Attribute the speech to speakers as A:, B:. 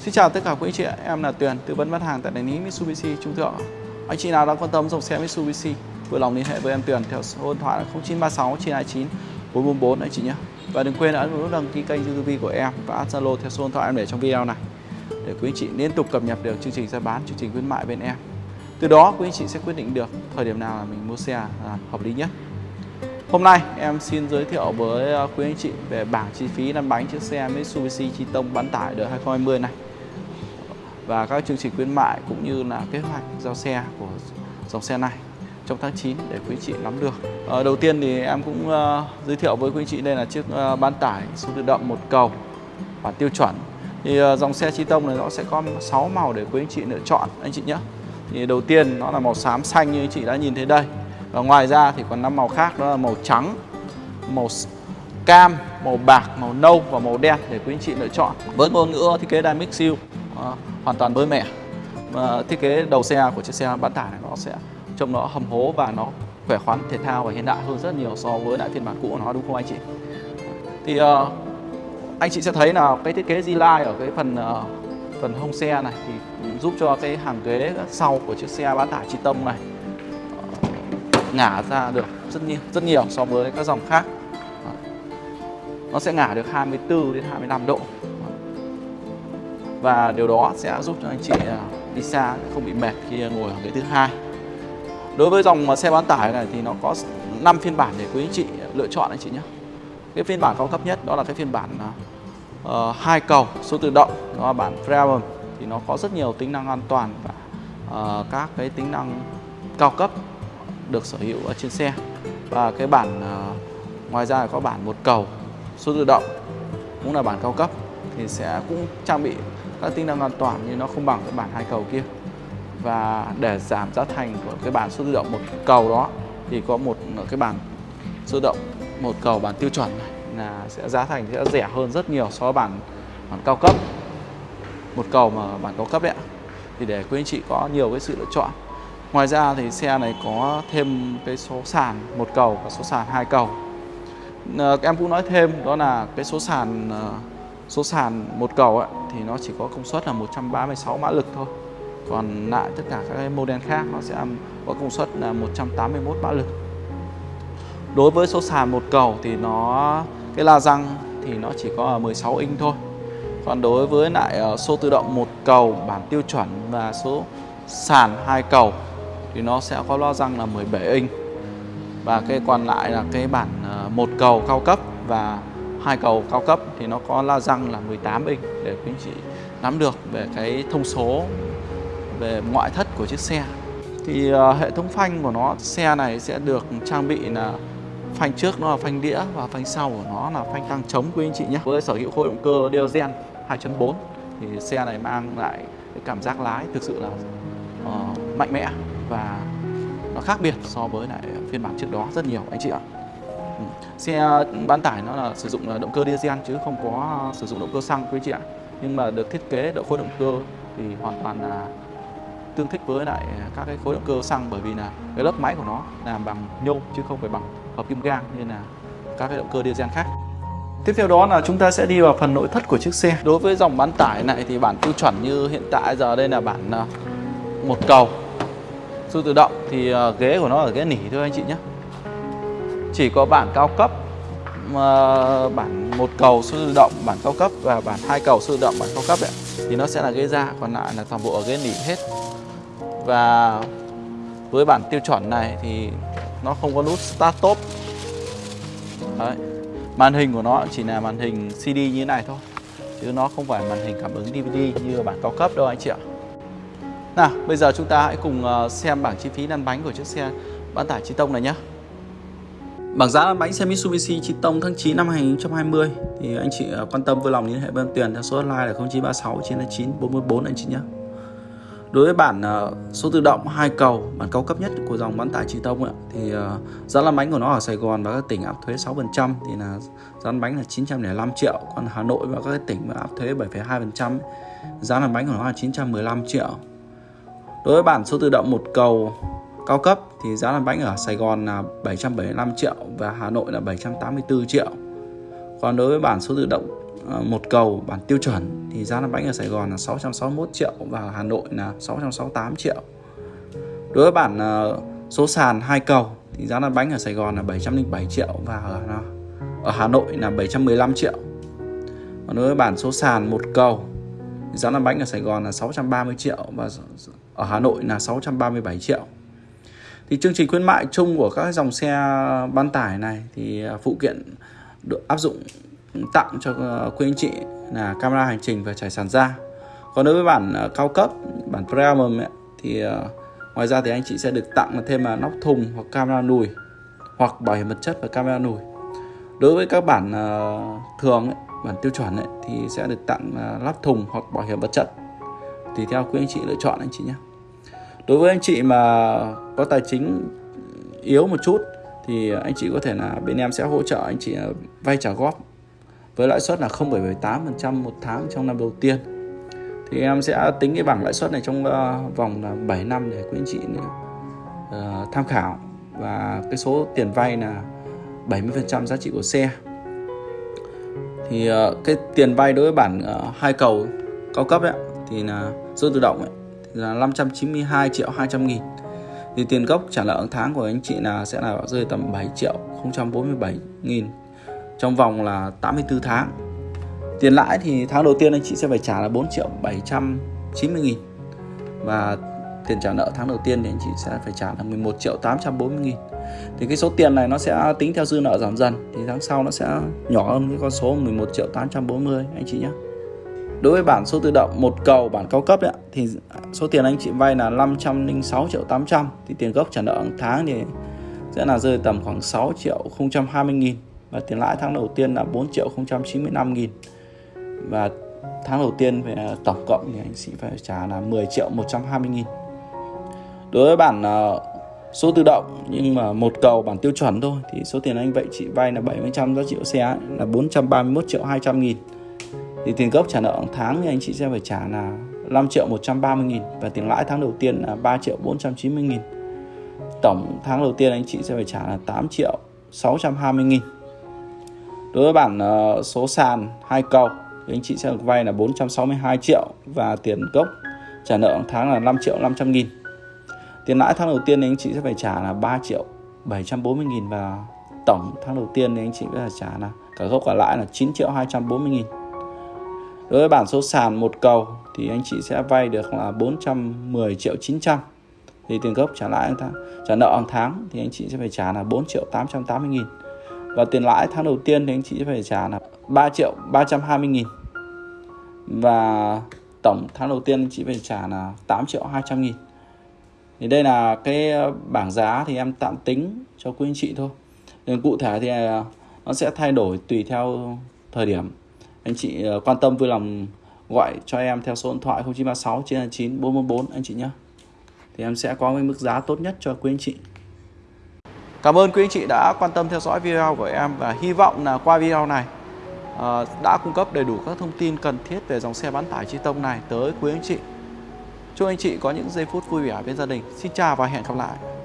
A: Xin chào tất cả quý anh chị em là Tuyền, tư vấn bán hàng tại đại lý Mitsubishi Trung Thượng. Anh chị nào đang quan tâm dòng xe Mitsubishi, vui lòng liên hệ với em Tuyền theo số điện thoại 0936 929 444 anh chị nhé. Và đừng quên ấn nút đăng ký kênh YouTube của em và add Zalo theo số điện thoại em để trong video này để quý anh chị liên tục cập nhật được chương trình giá bán, chương trình khuyến mại bên em. Từ đó quý anh chị sẽ quyết định được thời điểm nào là mình mua xe là hợp lý nhất. Hôm nay em xin giới thiệu với à, quý anh chị về bảng chi phí lăn bánh chiếc xe Mitsubishi Triton bán tải đời 2020 này và các chương trình khuyến mại cũng như là kế hoạch giao xe của dòng xe này trong tháng 9 để quý chị nắm được. À, đầu tiên thì em cũng uh, giới thiệu với quý chị đây là chiếc uh, bán tải số tự động một cầu bản tiêu chuẩn. Thì uh, dòng xe chi tông này nó sẽ có 6 màu để quý anh chị lựa chọn anh chị nhé. Thì đầu tiên nó là màu xám xanh như anh chị đã nhìn thấy đây. Và ngoài ra thì còn năm màu khác đó là màu trắng, màu cam, màu bạc, màu nâu và màu đen để quý anh chị lựa chọn. Với ngôn ngữ thiết kế Dynamic Seal Ờ, hoàn toàn mới mẻ. Và thiết kế đầu xe của chiếc xe bán tải này nó sẽ trông nó hầm hố và nó khỏe khoắn, thể thao và hiện đại hơn rất nhiều so với lại phiên bản cũ của nó đúng không anh chị? Thì uh, anh chị sẽ thấy là cái thiết kế Z-Line ở cái phần uh, phần hông xe này thì giúp cho cái hàng ghế sau của chiếc xe bán tải chi tông này ngả ra được rất nhiều rất nhiều so với các dòng khác nó sẽ ngả được 24 đến 25 độ và điều đó sẽ giúp cho anh chị à, đi xa không bị mệt khi ngồi ở ghế thứ hai. Đối với dòng à, xe bán tải này thì nó có 5 phiên bản để quý anh chị lựa chọn anh chị nhé. Cái phiên bản cao cấp nhất đó là cái phiên bản uh, hai cầu số tự động đó là bản Premium thì nó có rất nhiều tính năng an toàn và uh, các cái tính năng cao cấp được sở hữu ở trên xe. Và cái bản uh, ngoài ra có bản một cầu số tự động cũng là bản cao cấp thì sẽ cũng trang bị các tính năng an toàn nhưng nó không bằng cái bản hai cầu kia. Và để giảm giá thành của cái bản số tự động một cầu đó thì có một cái bản số tự động một cầu bản tiêu chuẩn này là sẽ giá thành sẽ rẻ hơn rất nhiều so với bản bản cao cấp. Một cầu mà bản cao cấp đấy ạ. Thì để quý anh chị có nhiều cái sự lựa chọn. Ngoài ra thì xe này có thêm cái số sàn một cầu và số sàn hai cầu. À, em cũng nói thêm đó là cái số sàn ờ, số sàn một cầu ấy, thì nó chỉ có công suất là 136 mã lực thôi. Còn lại tất cả các model khác nó sẽ có công suất là 181 mã lực. Đối với số sàn một cầu thì nó cái la răng thì nó chỉ có 16 inch thôi. Còn đối với lại ờ, số tự động một cầu bản tiêu chuẩn và số sàn hai cầu thì nó sẽ có lo răng là 17 inch. Và cái còn lại là cái bản ờ, một cầu cao cấp và hai cầu cao cấp thì nó có la răng là 18 inch để quý anh chị nắm được về cái thông số về ngoại thất của chiếc xe thì uh, hệ thống phanh của nó xe này sẽ được trang bị là phanh trước nó là phanh đĩa và phanh sau của nó là phanh tăng chống quý anh chị nhé với sở hữu khối động cơ diesel 2.4 thì xe này mang lại cái cảm giác lái thực sự là uh, mạnh mẽ và nó khác biệt so với lại phiên bản trước đó rất nhiều anh chị ạ xe ờ, bán tải nó là sử dụng ờ, động cơ diesel chứ không có ờ, sử dụng động cơ xăng quý chị ạ nhưng mà được thiết kế độ khối động cơ thì hoàn toàn là tương thích với lại các cái khối động cơ xăng bởi vì là cái lớp máy của nó làm bằng nhôm chứ không phải bằng hợp kim gang như là các cái động cơ diesel khác Tiếp theo đó là chúng ta sẽ đi vào phần nội thất của chiếc xe. Đối với dòng bán tải này thì bản tiêu chuẩn như hiện tại giờ đây là bản một cầu su tự động thì ghế của nó ở ghế nỉ thôi anh chị nhé. Chỉ có bản cao cấp mà bản một cầu su tự động bản cao cấp và bản hai cầu su tự động bản cao cấp ấy, thì nó sẽ là ghế da còn lại là toàn bộ ở ghế nỉ hết. Và với bản tiêu chuẩn này thì nó không có nút start stop Đấy. màn hình của nó chỉ là màn hình CD như thế này thôi chứ nó không phải màn hình cảm ứng DVD như bản cao cấp đâu anh chị ạ. Nào bây giờ chúng ta hãy cùng ờ, xem bảng chi phí lăn bánh của chiếc xe bán tải chi tông này nhé Bảng giá bánh xe Mitsubishi Chi Tông tháng 9 năm 2020 thì anh chị à, quan tâm vui lòng liên hệ với Tuyền theo số hotline là 0936 99 444 anh chị nhé. Đối với bản à, số tự động hai cầu, bản cao cấp nhất của dòng bán tải Chi Tông ấy, thì à, giá lăn bánh của nó ở Sài Gòn và các tỉnh áp thuế 6% thì là giá lăn bánh là 905 triệu, còn Hà Nội và các tỉnh áp thuế 7,2% giá lăn bánh của nó là 915 triệu. Đối với bản số tự động một cầu cao cấp thì giá lăn bánh ở Sài Gòn là 775 triệu và Hà Nội là 784 triệu. Còn đối với bản số tự động ờ, một cầu, bản tiêu chuẩn thì giá lăn bánh ở Sài Gòn là 661 triệu và Hà Nội là 668 triệu. Đối với bản ờ, số sàn hai cầu thì giá lăn bánh ở Sài Gòn là 707 triệu và ở ờ, ở Hà Nội là 715 triệu. Còn đối với bản số sàn một cầu thì giá lăn bánh ở Sài Gòn là 630 triệu và ở Hà Nội là 637 triệu. Thì chương trình khuyến mại chung của các dòng xe bán tải này thì à, phụ kiện được áp dụng ừ, tặng cho ờ, quý anh chị là camera hành trình và trải sàn da. Còn đối với bản à, cao cấp, bản Premium ấy, thì à, ngoài ra thì anh chị sẽ được tặng thêm là nóc thùng hoặc camera nùi hoặc bảo hiểm vật chất và camera nùi. Đối với các bản thường ấy, bản tiêu chuẩn ấy, thì sẽ được tặng lắp thùng hoặc bảo hiểm vật chất tùy theo quý anh chị lựa chọn anh chị nhé đối với anh chị mà có tài chính yếu một chút thì anh chị có thể là bên em sẽ hỗ trợ anh chị à, vay trả góp với lãi suất là 0,78% một tháng trong năm đầu tiên. Thì em sẽ tính cái bảng lãi suất này trong à, vòng là 7 năm để quý anh chị à, tham khảo. Và cái số tiền vay là 70% giá trị của xe. Thì cái tiền vay đối với bản hai cầu cao cấp ấy, thì là số tự động ấy, là 592 triệu 200 nghìn. Thì tiền gốc trả nợ tháng của anh chị là sẽ là rơi tầm 7 triệu 047 nghìn. Trong vòng là 84 tháng. Tiền lãi thì tháng đầu tiên anh chị sẽ phải trả là 4 triệu 790 nghìn. Và tiền trả nợ tháng đầu tiên thì anh chị sẽ phải trả là 11 triệu 840 nghìn. Thì cái số tiền này nó sẽ tính theo dư nợ giảm dần. Thì tháng sau nó sẽ nhỏ hơn cái con số 11 triệu 840 anh chị nhé. Đối với bản số tự động một cầu bản cao cấp ấy, thì số tiền anh chị vay là 506 triệu 800 thì tiền gốc trả nợ hàng tháng thì sẽ là rơi tầm khoảng 6 triệu 020 nghìn và tiền lãi tháng đầu tiên là 4 triệu 095 nghìn. Và tháng đầu tiên về tổng cộng thì anh chị phải trả là 10 triệu 120 nghìn. Đối với bản ờ, số tự động nhưng mà một cầu bản tiêu chuẩn thôi thì số tiền anh vậy chị vay là 70% giá trị của xe là 431 triệu 200 nghìn thì tiền gốc trả nợ hàng tháng thì anh chị sẽ phải trả là 5 triệu 130 nghìn và tiền lãi tháng đầu tiên là 3 triệu 490 nghìn. Tổng tháng đầu tiên anh chị sẽ phải trả là 8 triệu 620 nghìn. Đối với bản ờ, số sàn hai cầu thì anh chị sẽ được vay là 462 triệu và tiền gốc trả nợ hàng tháng là 5 triệu 500 nghìn. Tiền lãi tháng đầu tiên thì anh chị sẽ phải trả là 3 triệu 740 nghìn và tổng tháng đầu tiên thì anh chị phải trả là cả gốc cả lãi là 9 triệu 240 nghìn đối với bản số sàn một cầu thì anh chị sẽ vay được là 410 triệu 900 thì tiền gốc trả lãi tháng trả nợ hàng tháng thì anh chị sẽ phải trả là 4 triệu 880 nghìn. Và tiền lãi tháng đầu tiên thì anh chị sẽ phải trả là 3 triệu 320 nghìn. Và tổng tháng đầu tiên anh chị phải trả là 8 triệu 200 nghìn. Thì đây là cái bảng giá thì em tạm tính cho quý anh chị thôi. Nên cụ thể thì à, nó sẽ thay đổi tùy theo thời điểm anh chị ờ, quan tâm vui lòng gọi cho em theo số điện thoại 0936 929 444 anh chị nhé thì em sẽ có cái mức giá tốt nhất cho quý anh chị Cảm ơn quý anh chị đã quan tâm theo dõi video của em và hy vọng là qua video này uh, đã cung cấp đầy đủ các thông tin cần thiết về dòng xe bán tải chi tông này tới quý anh chị. Chúc anh chị có những giây phút vui vẻ bên gia đình. Xin chào và hẹn gặp lại.